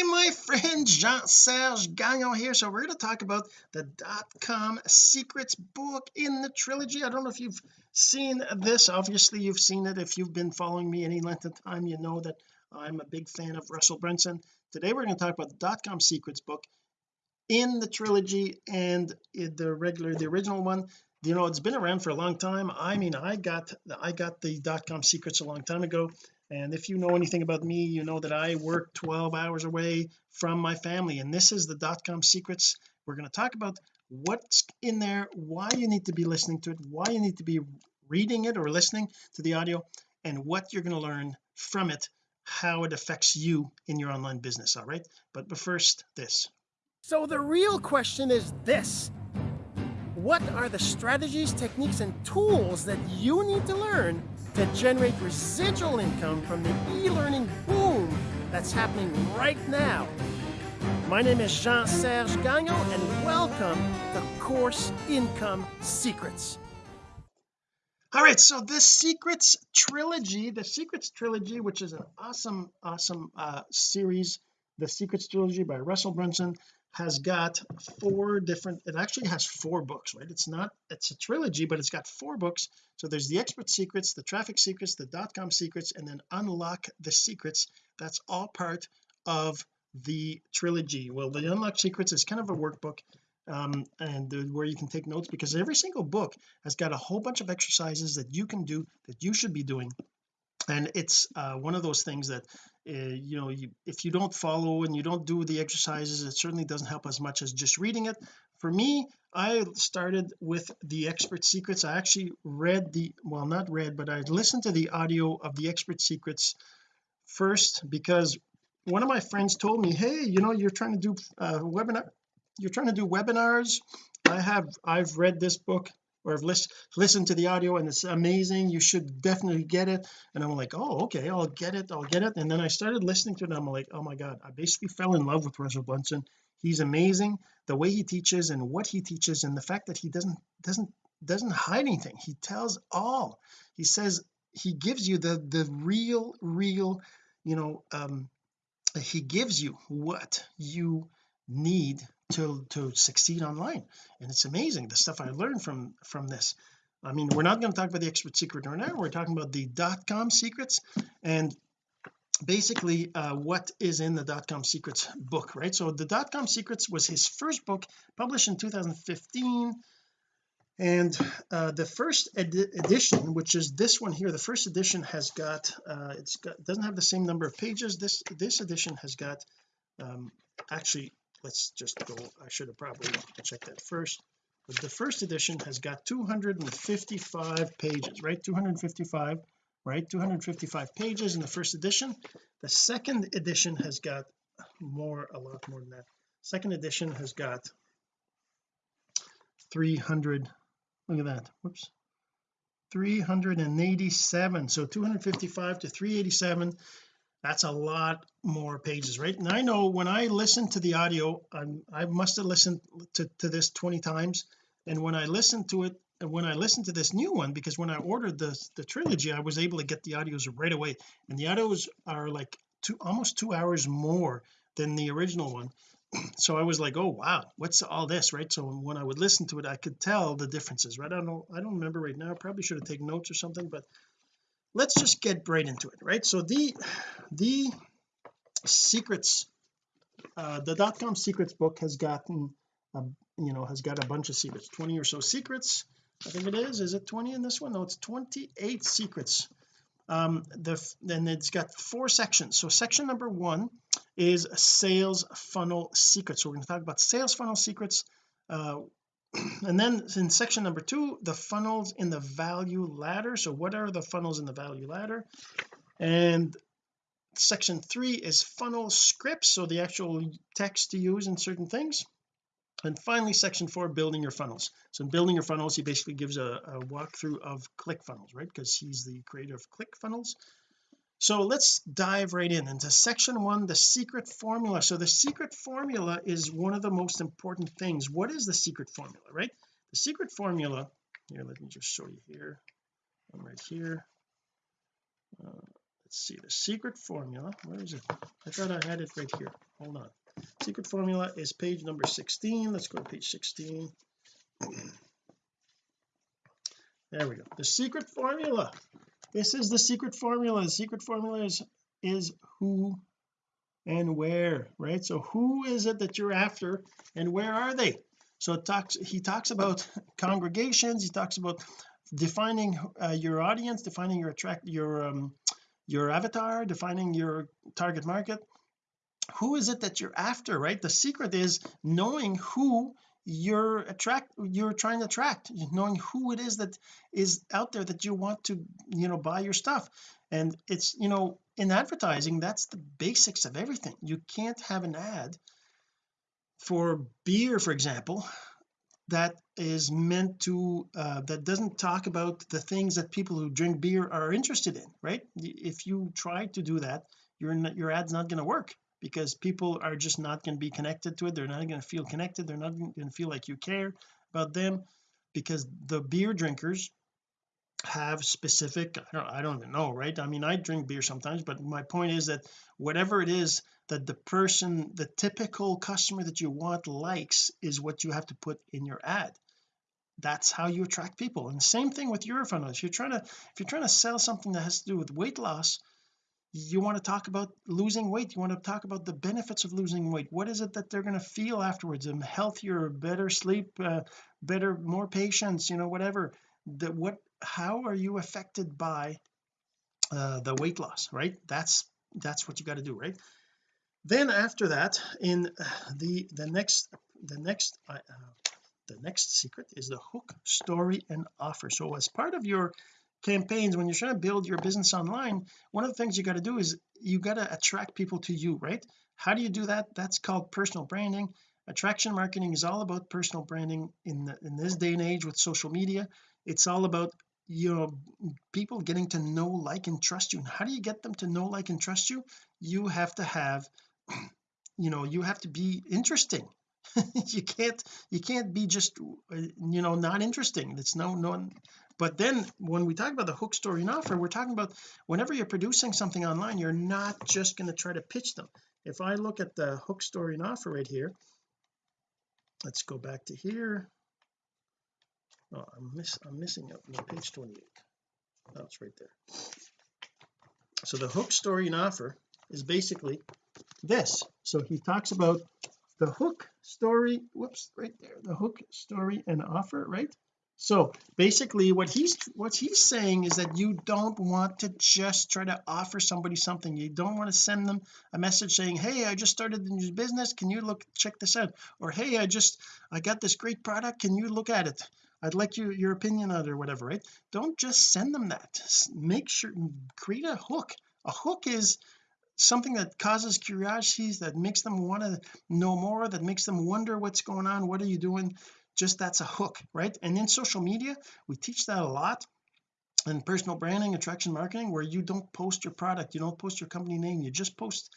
hey my friend Jean-Serge Gagnon here. So we're going to talk about the dot-com secrets book in the trilogy. I don't know if you've seen this. Obviously you've seen it. If you've been following me any length of time you know that I'm a big fan of Russell Brunson. Today we're going to talk about the dot-com secrets book in the trilogy and the regular the original one. You know it's been around for a long time. I mean I got the I got the dot-com secrets a long time ago and if you know anything about me you know that I work 12 hours away from my family. And this is the dot-com secrets. We're going to talk about what's in there why you need to be listening to it why you need to be reading it or listening to the audio and what you're going to learn from it how it affects you in your online business all right? But, but first this. So the real question is this what are the strategies techniques and tools that you need to learn to generate residual income from the e-learning boom that's happening right now. My name is Jean-Serge Gagnon and welcome to Course Income Secrets. All right, so this Secrets Trilogy, the Secrets Trilogy, which is an awesome, awesome uh, series, the Secrets Trilogy by Russell Brunson has got four different it actually has four books right? It's not it's a trilogy but it's got four books. So there's the expert secrets the traffic secrets the dot-com secrets and then unlock the secrets. That's all part of the trilogy. Well the unlock secrets is kind of a workbook um, and the, where you can take notes because every single book has got a whole bunch of exercises that you can do that you should be doing and it's uh, one of those things that uh, you know you, if you don't follow and you don't do the exercises it certainly doesn't help as much as just reading it. For me I started with the expert secrets. I actually read the well not read but I listened to the audio of the expert secrets first because one of my friends told me hey you know you're trying to do uh, webinar you're trying to do webinars. I have I've read this book or have list, listened to the audio and it's amazing you should definitely get it. And I'm like oh okay I'll get it I'll get it. And then I started listening to it I'm like oh my god I basically fell in love with Russell Brunson. He's amazing. The way he teaches and what he teaches and the fact that he doesn't doesn't doesn't hide anything. He tells all. He says he gives you the the real real you know um he gives you what you need to to succeed online. And it's amazing the stuff I learned from from this. I mean we're not going to talk about the expert secret right now we're talking about the dot-com secrets and basically uh, what is in the dot-com secrets book right? So the dot-com secrets was his first book published in 2015 and uh, the first edi edition which is this one here the first edition has got uh, it's got doesn't have the same number of pages. This this edition has got um, actually let's just go I should have probably checked that first. But the first edition has got 255 pages right? 255 right? 255 pages in the first edition. The second edition has got more a lot more than that. Second edition has got 300 look at that whoops. 387 so 255 to 387 that's a lot more pages right? And I know when I listen to the audio I'm, I must have listened to, to this 20 times. And when I listened to it and when I listened to this new one because when I ordered the the trilogy I was able to get the audios right away. And the audios are like two almost two hours more than the original one. So I was like oh wow what's all this right? So when I would listen to it I could tell the differences right? I don't know I don't remember right now. I probably should have taken notes or something but let's just get right into it right? So the the secrets uh the dot-com secrets book has gotten you know has got a bunch of secrets. 20 or so secrets I think it is. Is it 20 in this one? No it's 28 secrets. Um the then it's got four sections. So section number one is sales funnel secrets. So we're going to talk about sales funnel secrets uh and then in section number two the funnels in the value ladder. So what are the funnels in the value ladder? And section three is funnel scripts so the actual text to use in certain things. And finally section four building your funnels. So in building your funnels he basically gives a, a walkthrough of ClickFunnels right? Because he's the creator of ClickFunnels so let's dive right in into section one the secret formula. So the secret formula is one of the most important things. What is the secret formula right? The secret formula here let me just show you here. I'm right here. Uh, let's see the secret formula where is it? I thought I had it right here. Hold on. Secret formula is page number 16 let's go to page 16 there we go. The secret formula this is the secret formula. The secret formula is is who and where right? So who is it that you're after and where are they? So talks he talks about congregations. He talks about defining uh, your audience defining your attract your um your avatar defining your target market. Who is it that you're after right? The secret is knowing who you're attract you're trying to attract knowing who it is that is out there that you want to you know buy your stuff. And it's you know in advertising that's the basics of everything. You can't have an ad for beer for example that is meant to uh, that doesn't talk about the things that people who drink beer are interested in right? If you try to do that your your ad's not going to work because people are just not going to be connected to it. They're not going to feel connected. They're not going to feel like you care about them because the beer drinkers have specific I don't, I don't even know right? I mean I drink beer sometimes but my point is that whatever it is that the person the typical customer that you want likes is what you have to put in your ad. That's how you attract people. And same thing with your funnel if you're trying to if you're trying to sell something that has to do with weight loss you want to talk about losing weight. You want to talk about the benefits of losing weight. What is it that they're going to feel afterwards? And healthier better sleep uh, better more patience you know whatever. That what how are you affected by uh, the weight loss right? That's that's what you got to do right? Then after that in the the next the next uh, the next secret is the hook story and offer. So as part of your campaigns when you're trying to build your business online one of the things you got to do is you got to attract people to you right? How do you do that? That's called personal branding. Attraction marketing is all about personal branding in the, in this day and age with social media. It's all about you know people getting to know like and trust you. And how do you get them to know like and trust you? You have to have you know you have to be interesting. You can't you can't be just uh, you know not interesting. It's no no but then when we talk about the hook story and offer we're talking about whenever you're producing something online you're not just going to try to pitch them. If I look at the hook story and offer right here let's go back to here. Oh I'm miss I'm missing out on page 28 oh it's right there. So the hook story and offer is basically this. So he talks about the hook story whoops right there the hook story and offer right so basically what he's what he's saying is that you don't want to just try to offer somebody something. You don't want to send them a message saying hey I just started a new business. Can you look check this out? Or hey I just I got this great product. Can you look at it? I'd like your your opinion on it or whatever right? Don't just send them that. Make sure create a hook. A hook is something that causes curiosities that makes them want to know more that makes them wonder what's going on what are you doing just that's a hook right? And in social media we teach that a lot in personal branding attraction marketing where you don't post your product you don't post your company name you just post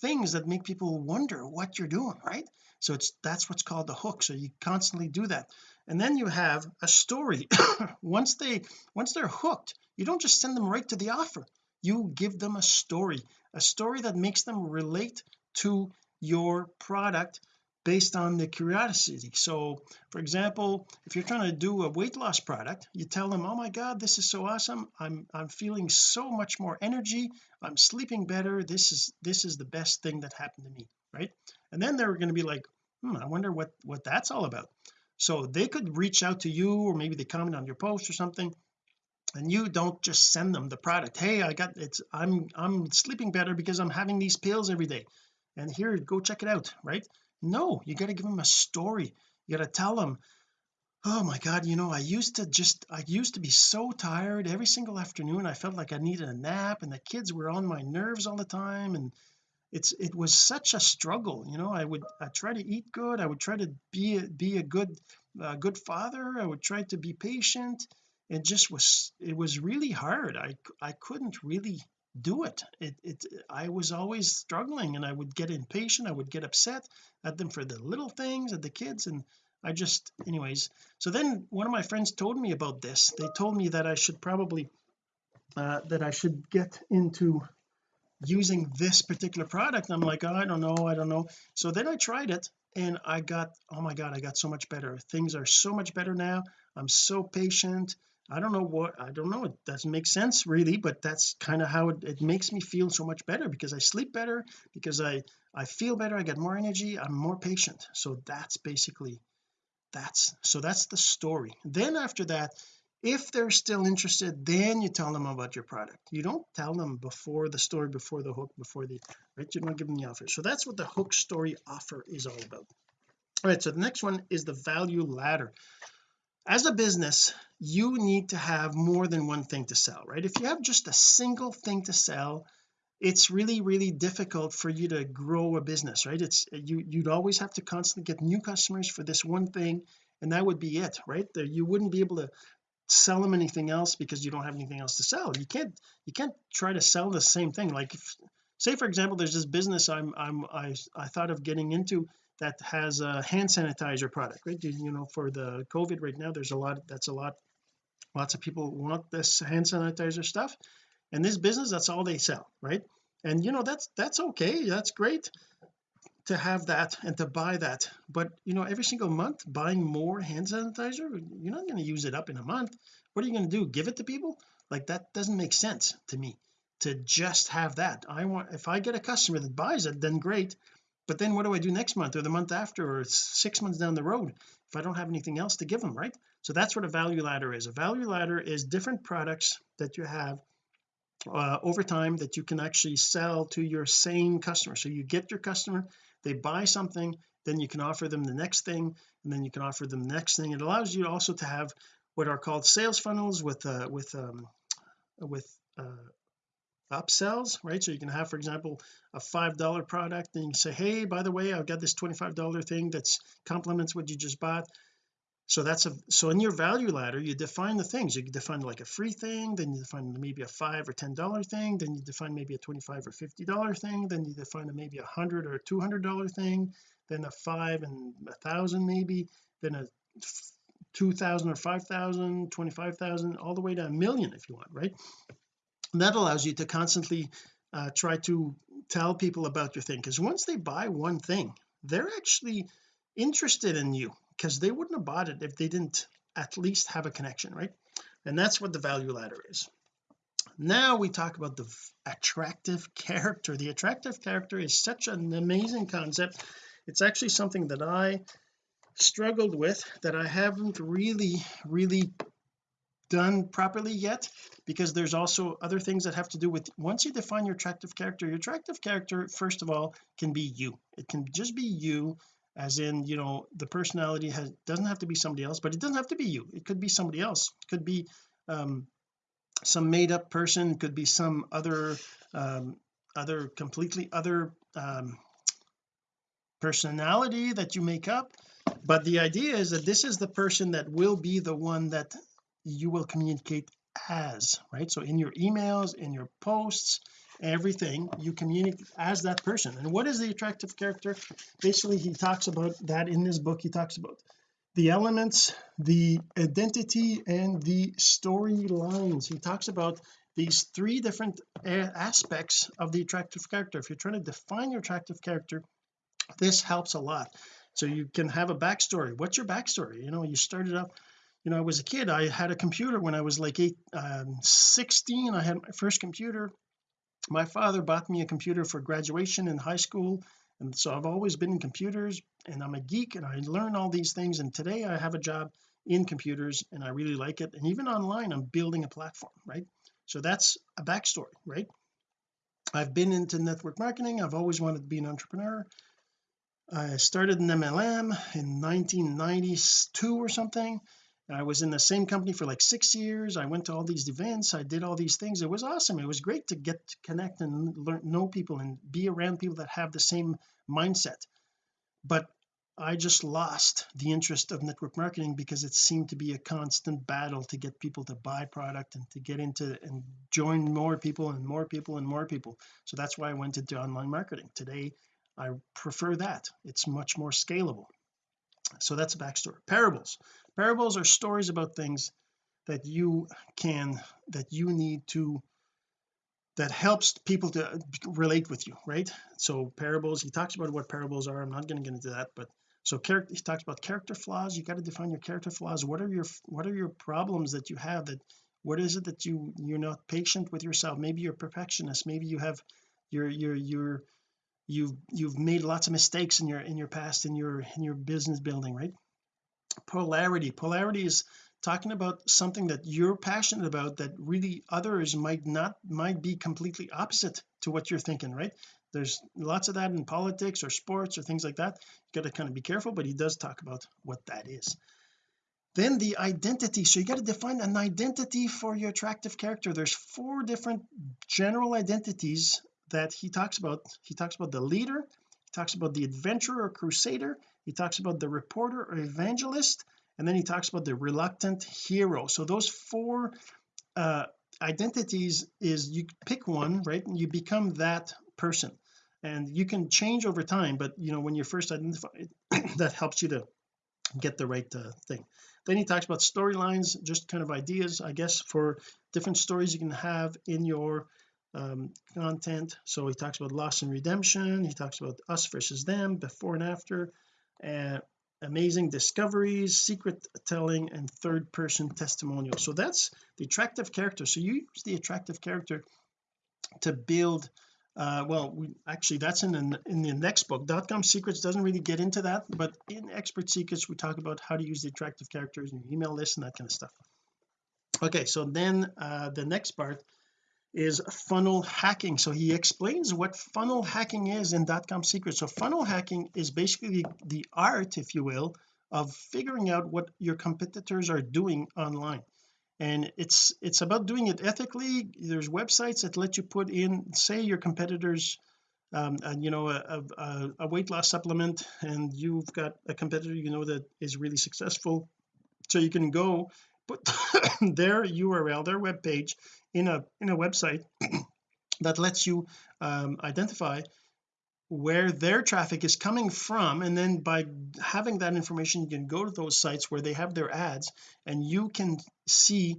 things that make people wonder what you're doing right? So it's that's what's called the hook so you constantly do that. And then you have a story. Once they once they're hooked you don't just send them right to the offer. You give them a story a story that makes them relate to your product based on the curiosity. So for example if you're trying to do a weight loss product you tell them oh my god this is so awesome. I'm I'm feeling so much more energy. I'm sleeping better. This is this is the best thing that happened to me right? And then they're going to be like hmm I wonder what what that's all about. So they could reach out to you or maybe they comment on your post or something and you don't just send them the product hey I got it's I'm I'm sleeping better because I'm having these pills every day. And here go check it out right no you got to give them a story. You got to tell them oh my god you know I used to just I used to be so tired. Every single afternoon I felt like I needed a nap and the kids were on my nerves all the time. And it's it was such a struggle you know? I would I try to eat good. I would try to be a, be a good uh, good father. I would try to be patient. It just was it was really hard. I I couldn't really do it. It it I was always struggling and I would get impatient I would get upset at them for the little things at the kids and I just anyways. So then one of my friends told me about this. They told me that I should probably uh, that I should get into using this particular product. I'm like oh, I don't know I don't know. So then I tried it and I got oh my god I got so much better. Things are so much better now. I'm so patient I don't know what I don't know it doesn't make sense really but that's kind of how it, it makes me feel so much better because I sleep better because I I feel better I get more energy I'm more patient. So that's basically that's so that's the story. Then after that if they're still interested then you tell them about your product. You don't tell them before the story before the hook before the right? You don't give them the offer. So that's what the hook story offer is all about. All right so the next one is the value ladder as a business you need to have more than one thing to sell right? If you have just a single thing to sell it's really really difficult for you to grow a business right? It's you you'd always have to constantly get new customers for this one thing and that would be it right? There you wouldn't be able to sell them anything else because you don't have anything else to sell. You can't you can't try to sell the same thing. Like if, say for example there's this business I'm I'm I, I thought of getting into that has a hand sanitizer product right? You, know for the COVID right now there's a lot that's a lot lots of people want this hand sanitizer stuff. And this business that's all they sell right? And you know that's that's okay that's great to have that and to buy that. But you know every single month buying more hand sanitizer you're not going to use it up in a month. What are you going to do? Give it to people? Like that doesn't make sense to me to just have that. I want if I get a customer that buys it then great but then what do I do next month or the month after or six months down the road if I don't have anything else to give them right? So that's what a value ladder is. A value ladder is different products that you have uh, over time that you can actually sell to your same customer. So you get your customer they buy something then you can offer them the next thing and then you can offer them the next thing. It allows you also to have what are called sales funnels with uh with um with uh upsells right? So you can have for example a five dollar product and you say hey by the way I've got this 25 dollar thing that's complements what you just bought. So that's a so in your value ladder you define the things. You define like a free thing then you define maybe a five or ten dollar thing then you define maybe a 25 or 50 dollar thing then you define a maybe a hundred or 200 dollar thing then a five and a thousand maybe then a 2000 or 5000 25,000 all the way to a million if you want right and that allows you to constantly uh, try to tell people about your thing because once they buy one thing they're actually interested in you because they wouldn't have bought it if they didn't at least have a connection right? And that's what the value ladder is. Now we talk about the attractive character. The attractive character is such an amazing concept. It's actually something that I struggled with that I haven't really really done properly yet because there's also other things that have to do with once you define your attractive character your attractive character first of all can be you. It can just be you as in you know the personality has doesn't have to be somebody else but it doesn't have to be you. It could be somebody else. It could be um some made up person it could be some other um other completely other um personality that you make up. But the idea is that this is the person that will be the one that you will communicate as right? So in your emails in your posts everything you communicate as that person. And what is the attractive character? Basically he talks about that in this book he talks about the elements the identity and the storylines. He talks about these three different eh, aspects of the attractive character. If you're trying to define your attractive character this helps a lot. So you can have a backstory. What's your backstory? You know you started up you know I was a kid I had a computer when I was like eight um, 16 I had my first computer. My father bought me a computer for graduation in high school and so I've always been in computers and I'm a geek and I learn all these things and today I have a job in computers and I really like it and even online I'm building a platform right? So that's a backstory right? I've been into network marketing I've always wanted to be an entrepreneur. I started in MLM in 1992 or something I was in the same company for like six years. I went to all these events. I did all these things. It was awesome. It was great to get to connect and learn know people and be around people that have the same mindset. But I just lost the interest of network marketing because it seemed to be a constant battle to get people to buy product and to get into and join more people and more people and more people. So that's why I went into online marketing. Today I prefer that. It's much more scalable. So that's a backstory. Parables parables are stories about things that you can that you need to that helps people to relate with you right? So parables he talks about what parables are. I'm not going to get into that but so character he talks about character flaws. You got to define your character flaws. What are your what are your problems that you have that what is it that you you're not patient with yourself? Maybe you're perfectionist. Maybe you have you're you're you're you've you've made lots of mistakes in your in your past in your in your business building right polarity. Polarity is talking about something that you're passionate about that really others might not might be completely opposite to what you're thinking right? There's lots of that in politics or sports or things like that. You got to kind of be careful but he does talk about what that is. Then the identity. So you got to define an identity for your attractive character. There's four different general identities that he talks about. He talks about the leader he talks about the adventurer or crusader he talks about the reporter or evangelist and then he talks about the reluctant hero. So those four uh identities is you pick one right and you become that person. And you can change over time but you know when you're first identified that helps you to get the right uh, thing. Then he talks about storylines just kind of ideas I guess for different stories you can have in your um, content. So he talks about loss and redemption. He talks about us versus them before and after and amazing discoveries secret telling and third person testimonial so that's the attractive character. So you use the attractive character to build uh well we actually that's in the in the next book. Dot-com secrets doesn't really get into that but in expert secrets we talk about how to use the attractive characters in your email list and that kind of stuff. Okay so then uh the next part is funnel hacking. So he explains what funnel hacking is in dot-com secrets. So funnel hacking is basically the art if you will of figuring out what your competitors are doing online. And it's it's about doing it ethically. There's websites that let you put in say your competitors um and you know a, a, a weight loss supplement and you've got a competitor you know that is really successful. So you can go put their URL their web page in a in a website that lets you um, identify where their traffic is coming from. And then by having that information you can go to those sites where they have their ads and you can see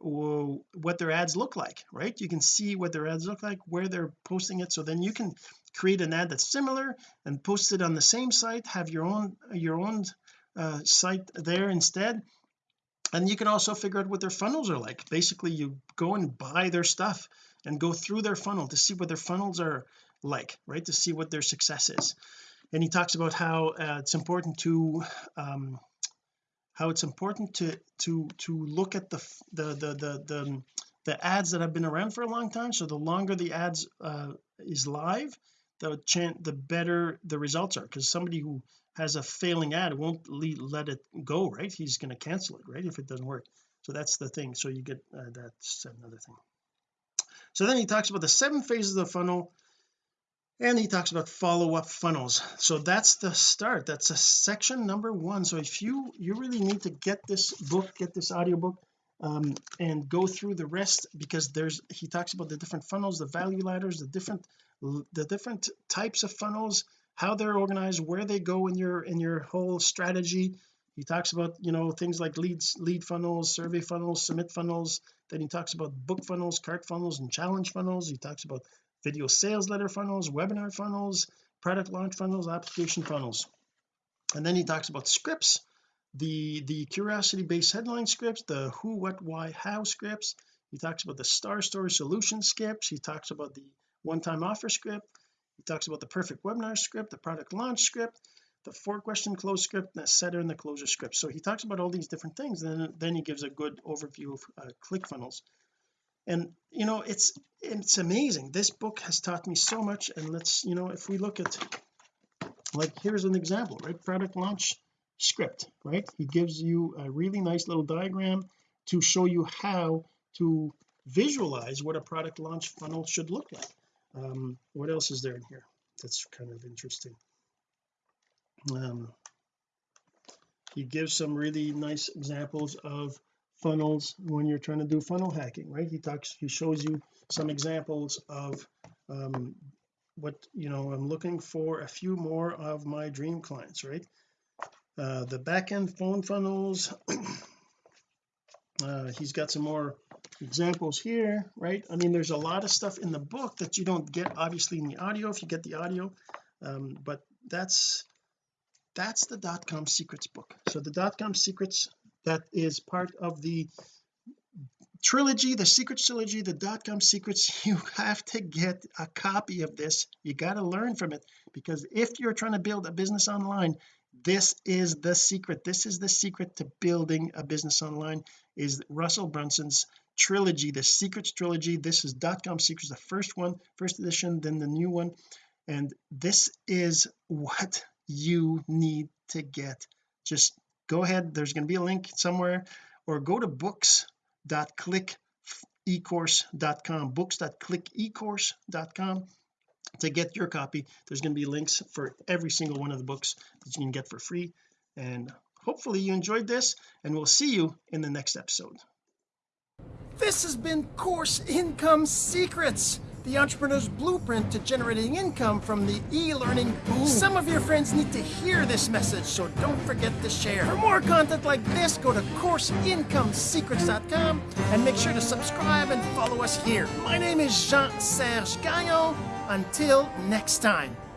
what their ads look like right? You can see what their ads look like where they're posting it. So then you can create an ad that's similar and post it on the same site have your own your own uh, site there instead and you can also figure out what their funnels are like. Basically you go and buy their stuff and go through their funnel to see what their funnels are like right? To see what their success is. And he talks about how uh, it's important to um how it's important to to to look at the the the the, the, the ads that have been around for a long time. So the longer the ads uh, is live the chance the better the results are. Because somebody who has a failing ad won't let it go right? He's going to cancel it right if it doesn't work. So that's the thing. So you get uh, that's another thing. So then he talks about the seven phases of the funnel and he talks about follow-up funnels. So that's the start. That's a section number one. So if you you really need to get this book get this audiobook um, and go through the rest because there's he talks about the different funnels the value ladders the different the different types of funnels how they're organized where they go in your in your whole strategy. He talks about you know things like leads lead funnels survey funnels summit funnels. Then he talks about book funnels cart funnels and challenge funnels. He talks about video sales letter funnels webinar funnels product launch funnels application funnels. And then he talks about scripts the the curiosity based headline scripts the who what why how scripts. He talks about the star story solution scripts. He talks about the one-time offer script he talks about the perfect webinar script the product launch script the four question close script the setter and the closer script. So he talks about all these different things then, then he gives a good overview of uh, ClickFunnels and you know it's it's amazing. This book has taught me so much and let's you know if we look at like here's an example right? Product launch script right? He gives you a really nice little diagram to show you how to visualize what a product launch funnel should look like um what else is there in here that's kind of interesting? Um he gives some really nice examples of funnels when you're trying to do funnel hacking right? He talks he shows you some examples of um what you know I'm looking for a few more of my dream clients right? Uh the back end phone funnels uh, he's got some more examples here right? I mean there's a lot of stuff in the book that you don't get obviously in the audio if you get the audio. Um, but that's that's the dot-com secrets book. So the dot-com secrets that is part of the trilogy the secrets trilogy the dot-com secrets. You have to get a copy of this. You got to learn from it because if you're trying to build a business online this is the secret. This is the secret to building a business online is Russell Brunson's trilogy the secrets trilogy. This is dot-com secrets the first one first edition then the new one. And this is what you need to get. Just go ahead. There's going to be a link somewhere. Or go to books.clickecourse.com books.clickecourse.com to get your copy there's going to be links for every single one of the books that you can get for free and hopefully you enjoyed this and we'll see you in the next episode This has been Course Income Secrets, the entrepreneur's blueprint to generating income from the e-learning boom. Some of your friends need to hear this message, so don't forget to share. For more content like this, go to CourseIncomeSecrets.com and make sure to subscribe and follow us here. My name is Jean-Serge Gagnon. Until next time.